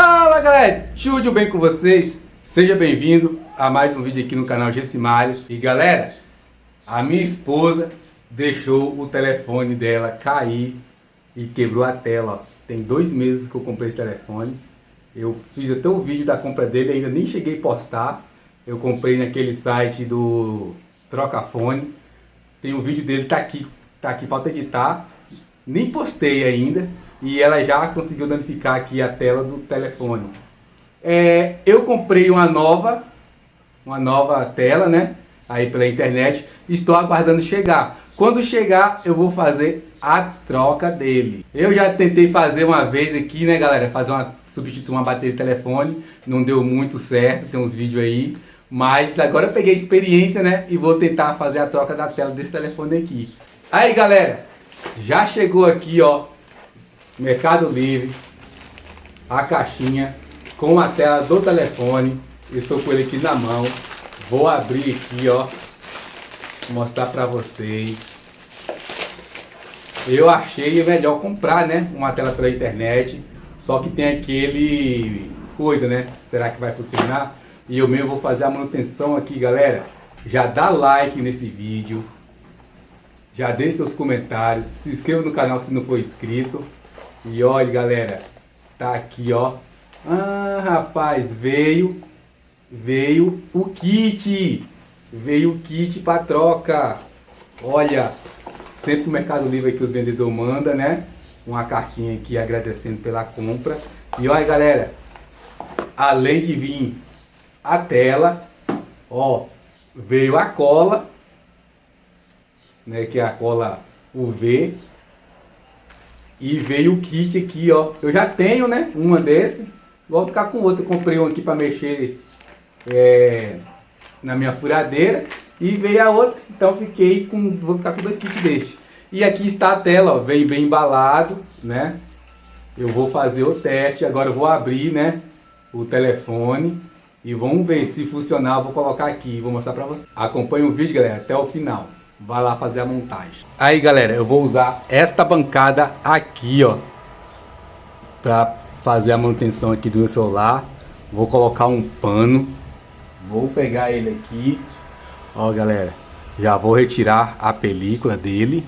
Fala galera, tudo bem com vocês? Seja bem-vindo a mais um vídeo aqui no canal Gessimário. E galera, a minha esposa deixou o telefone dela cair e quebrou a tela. Tem dois meses que eu comprei esse telefone. Eu fiz até o vídeo da compra dele, ainda nem cheguei a postar. Eu comprei naquele site do Trocafone. Tem um vídeo dele, tá aqui, tá aqui, falta editar. Nem postei ainda e ela já conseguiu danificar aqui a tela do telefone. É, eu comprei uma nova, uma nova tela, né? Aí pela internet. Estou aguardando chegar. Quando chegar, eu vou fazer a troca dele. Eu já tentei fazer uma vez aqui, né, galera? Fazer uma substituir uma bateria de telefone. Não deu muito certo, tem uns vídeos aí. Mas agora eu peguei experiência, né? E vou tentar fazer a troca da tela desse telefone aqui. Aí, galera, já chegou aqui, ó, Mercado Livre, a caixinha com a tela do telefone. Estou com ele aqui na mão. Vou abrir aqui, ó, mostrar para vocês. Eu achei melhor comprar, né, uma tela pela internet. Só que tem aquele coisa, né? Será que vai funcionar? E eu mesmo vou fazer a manutenção aqui, galera. Já dá like nesse vídeo. Já deixe seus comentários. Se inscreva no canal se não for inscrito. E olha, galera, tá aqui, ó. Ah, rapaz, veio, veio o kit. Veio o kit para troca. Olha, sempre o Mercado Livre que os vendedores mandam, né? Uma cartinha aqui agradecendo pela compra. E olha, galera, além de vir a tela, ó, veio a cola, né? Que é a cola UV e veio o kit aqui, ó. Eu já tenho, né? Uma desse. Vou ficar com outra. Comprei um aqui para mexer é, na minha furadeira. E veio a outra. Então fiquei com. Vou ficar com dois kits desse. E aqui está a tela, ó. Vem bem embalado, né? Eu vou fazer o teste. Agora eu vou abrir, né? O telefone. E vamos ver se funcionar. Vou colocar aqui. Vou mostrar para vocês. Acompanhe o vídeo, galera, até o final vai lá fazer a montagem. Aí galera, eu vou usar esta bancada aqui, ó, para fazer a manutenção aqui do meu celular. Vou colocar um pano, vou pegar ele aqui, ó galera, já vou retirar a película dele.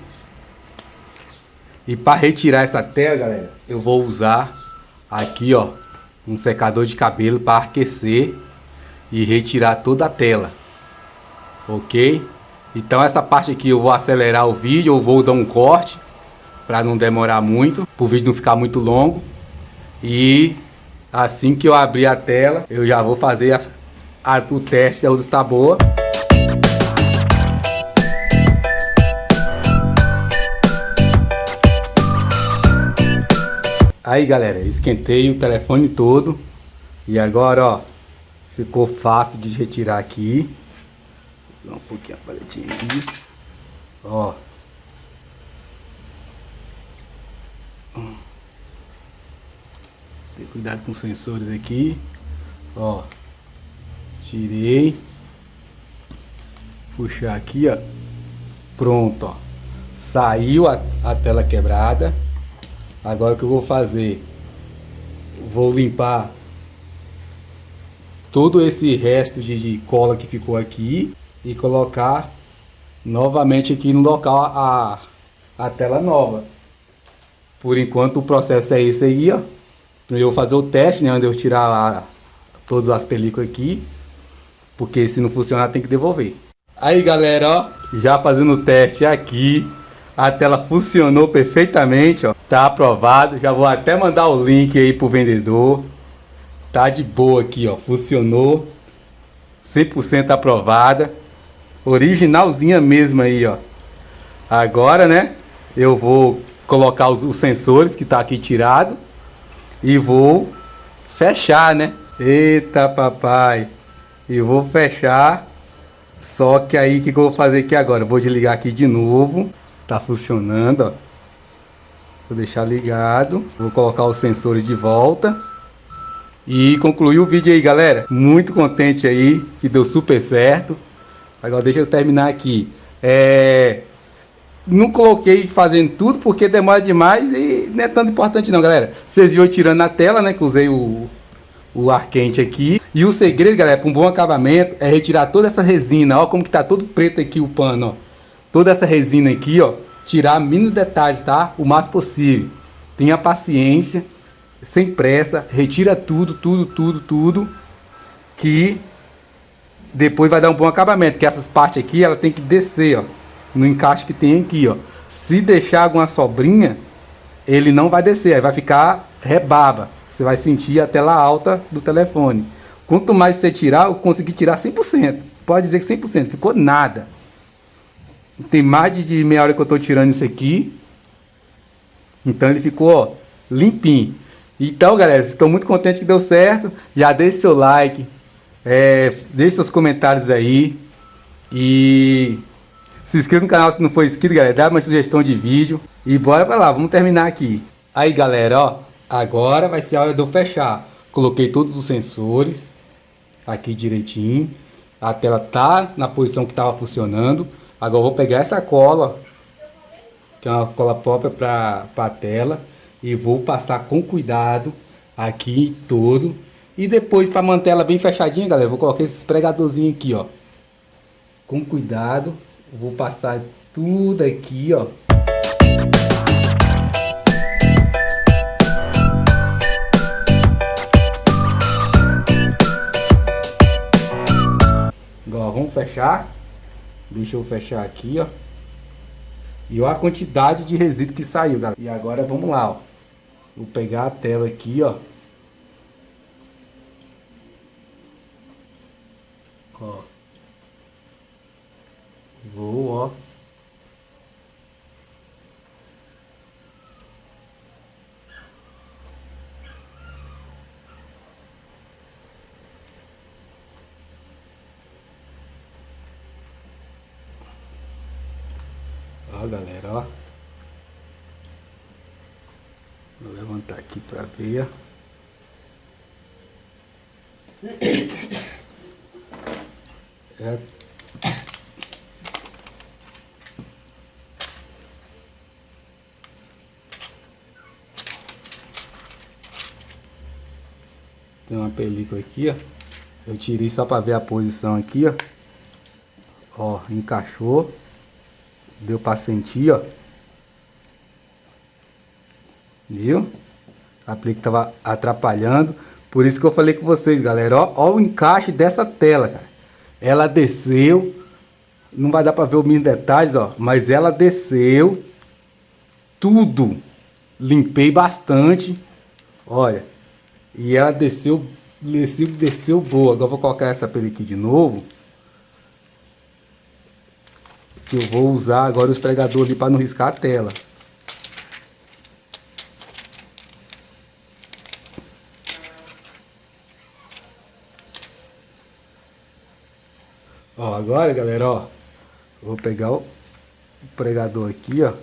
E para retirar essa tela, galera, eu vou usar aqui, ó, um secador de cabelo para aquecer e retirar toda a tela. Ok? Então essa parte aqui eu vou acelerar o vídeo, ou vou dar um corte para não demorar muito, para o vídeo não ficar muito longo. E assim que eu abrir a tela, eu já vou fazer a, a, o teste, luz está boa. Aí galera, esquentei o telefone todo e agora ó, ficou fácil de retirar aqui. Dar um pouquinho a paletinha aqui. Ó. Ter cuidado com os sensores aqui. Ó. Tirei. Puxar aqui, ó. Pronto, ó. Saiu a, a tela quebrada. Agora o que eu vou fazer? Vou limpar todo esse resto de, de cola que ficou aqui e colocar novamente aqui no local a, a tela nova. Por enquanto o processo é esse aí, ó. Primeiro eu vou fazer o teste, né, onde eu tirar a, todas as películas aqui, porque se não funcionar tem que devolver. Aí galera, ó, já fazendo o teste aqui, a tela funcionou perfeitamente, ó. Tá aprovado, já vou até mandar o link aí pro vendedor. Tá de boa aqui, ó, funcionou. 100% aprovada originalzinha mesmo aí, ó. Agora, né, eu vou colocar os, os sensores que tá aqui tirado e vou fechar, né? Eita, papai. E vou fechar. Só que aí, o que, que eu vou fazer aqui agora? vou desligar aqui de novo. Tá funcionando, ó. Vou deixar ligado. Vou colocar os sensores de volta. E concluir o vídeo aí, galera. Muito contente aí, que deu super certo. Agora deixa eu terminar aqui. É... Não coloquei fazendo tudo porque demora demais e não é tanto importante não, galera. Vocês viram tirando na tela, né? Que usei o, o ar quente aqui. E o segredo, galera, para um bom acabamento é retirar toda essa resina. Ó como que tá todo preto aqui o pano, ó. Toda essa resina aqui, ó. Tirar mínimos detalhes, tá? O mais possível. Tenha paciência, sem pressa, retira tudo, tudo, tudo, tudo. Que depois vai dar um bom acabamento. Que essas partes aqui, ela tem que descer, ó. No encaixe que tem aqui, ó. Se deixar alguma sobrinha, ele não vai descer, aí vai ficar rebaba. Você vai sentir a tela alta do telefone. Quanto mais você tirar, eu consegui tirar 100%. Pode dizer que 100%, ficou nada. Tem mais de meia hora que eu estou tirando isso aqui. Então ele ficou ó, limpinho. Então, galera, estou muito contente que deu certo. Já deixe seu like, é, deixe seus comentários aí. E se inscreva no canal se não for inscrito, galera. Dá uma sugestão de vídeo. E bora para lá, vamos terminar aqui. Aí, galera, ó. Agora vai ser a hora de eu fechar. Coloquei todos os sensores aqui direitinho. A tela tá na posição que estava funcionando. Agora eu vou pegar essa cola, que é uma cola própria para a tela, e vou passar com cuidado aqui todo. E depois para manter ela bem fechadinha, galera, vou colocar esses pregadorzinhos aqui, ó. Com cuidado, vou passar tudo aqui, ó. vamos fechar. Deixa eu fechar aqui, ó. E olha a quantidade de resíduo que saiu, galera. E agora vamos lá, ó. Vou pegar a tela aqui, ó. Ó. Vou, ó. Ó, galera, ó. Vou levantar aqui para ver. Tem uma película aqui, ó. Eu tirei só para ver a posição aqui, ó. Ó, encaixou. Deu pra sentir, ó. Viu? A aplique tava atrapalhando. Por isso que eu falei com vocês, galera. Ó, ó o encaixe dessa tela, cara. Ela desceu. Não vai dar pra ver os mínimos detalhes, ó. Mas ela desceu. Tudo. Limpei bastante. Olha. E ela desceu, desceu, desceu boa. Agora vou colocar essa pele aqui de novo que eu vou usar agora os pregadores ali para não riscar a tela. Agora, galera, ó, vou pegar o pregador aqui, ó.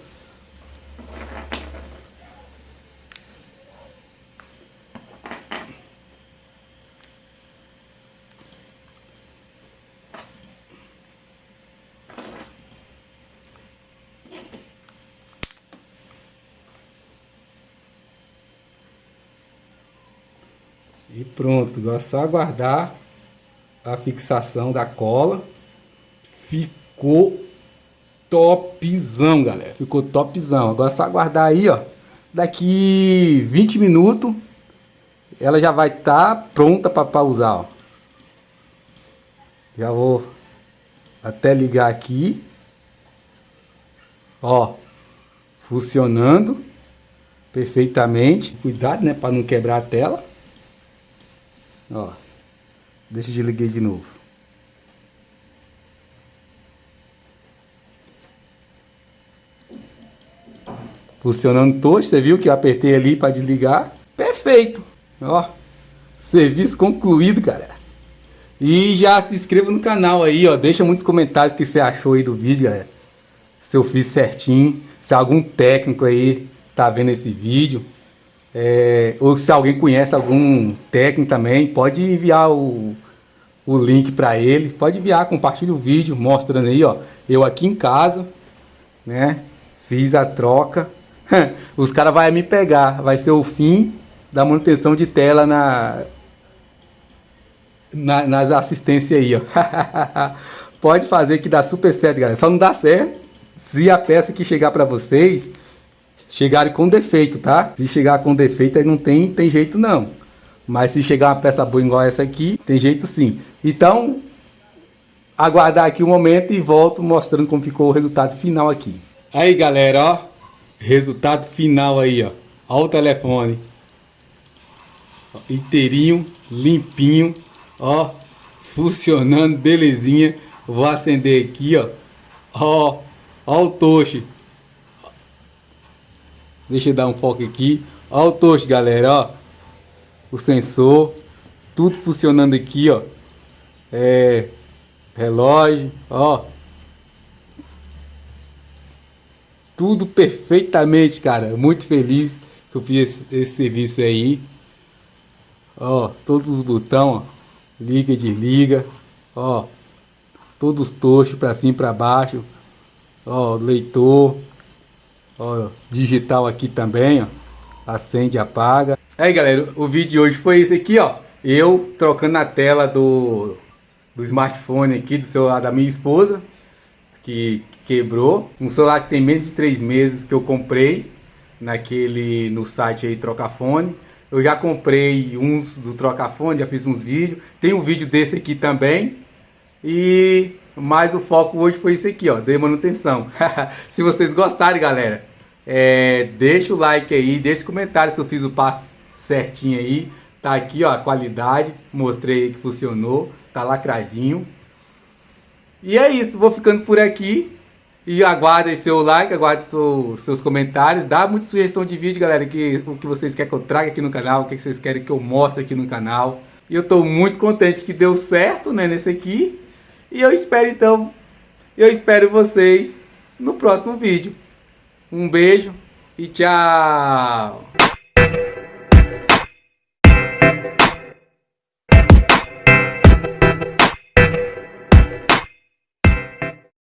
E pronto, agora é só aguardar a fixação da cola. Ficou topzão, galera. Ficou topzão. Agora é só aguardar aí, ó. Daqui 20 minutos ela já vai estar tá pronta para usar, ó. Já vou até ligar aqui. Ó, funcionando perfeitamente. Cuidado, né, para não quebrar a tela. Ó. Deixa eu liguei de novo. Funcionando todo, você viu que eu apertei ali para desligar? Perfeito. Ó. Serviço concluído, galera. E já se inscreva no canal aí, ó. Deixa muitos comentários que você achou aí do vídeo, galera. Se eu fiz certinho. Se algum técnico aí tá vendo esse vídeo. É, ou se alguém conhece algum técnico também, pode enviar o, o link para ele. Pode enviar, compartilha o vídeo, mostrando aí, ó. Eu aqui em casa, né? Fiz a troca. Os caras vão me pegar. Vai ser o fim da manutenção de tela na, na, nas assistências aí, ó. Pode fazer que dá super certo, galera. Só não dá certo se a peça que chegar para vocês chegarem com defeito, tá? Se chegar com defeito aí não tem, tem jeito não. Mas se chegar uma peça boa igual essa aqui, tem jeito sim. Então, aguardar aqui um momento e volto mostrando como ficou o resultado final aqui. Aí, galera, ó. Resultado final aí, ó. Ó o telefone. Inteirinho, limpinho, ó. Funcionando, belezinha. Vou acender aqui, ó. Ó, ó o toche. Deixa eu dar um foco aqui. Ó o toche, galera, ó. O sensor. Tudo funcionando aqui, ó. É, relógio, ó. Tudo perfeitamente, cara. Muito feliz que eu fiz esse, esse serviço aí. Ó, todos os botões. Liga, desliga. Ó, todos os tochos para cima e para baixo. Ó, leitor. Ó, digital aqui também, ó. Acende e apaga. Aí, galera, o vídeo de hoje foi esse aqui, ó. Eu trocando a tela do, do smartphone aqui, do celular da minha esposa, que quebrou. Um celular que tem menos de três meses que eu comprei naquele no site aí Trocafone. Eu já comprei uns do Trocafone, já fiz uns vídeos. Tem um vídeo desse aqui também. E mas o foco hoje foi isso aqui, ó, de manutenção. se vocês gostarem, galera, é, deixa o like aí, deixa o comentário se eu fiz o passo certinho aí. Tá aqui, ó, a qualidade, mostrei que funcionou, tá lacradinho. E é isso, vou ficando por aqui. E aguarde seu like, aguarde seu, seus comentários. Dá muita sugestão de vídeo, galera, que, o que vocês querem que eu traga aqui no canal, o que vocês querem que eu mostre aqui no canal. E eu estou muito contente que deu certo, né, nesse aqui. E eu espero, então, eu espero vocês no próximo vídeo. Um beijo e tchau!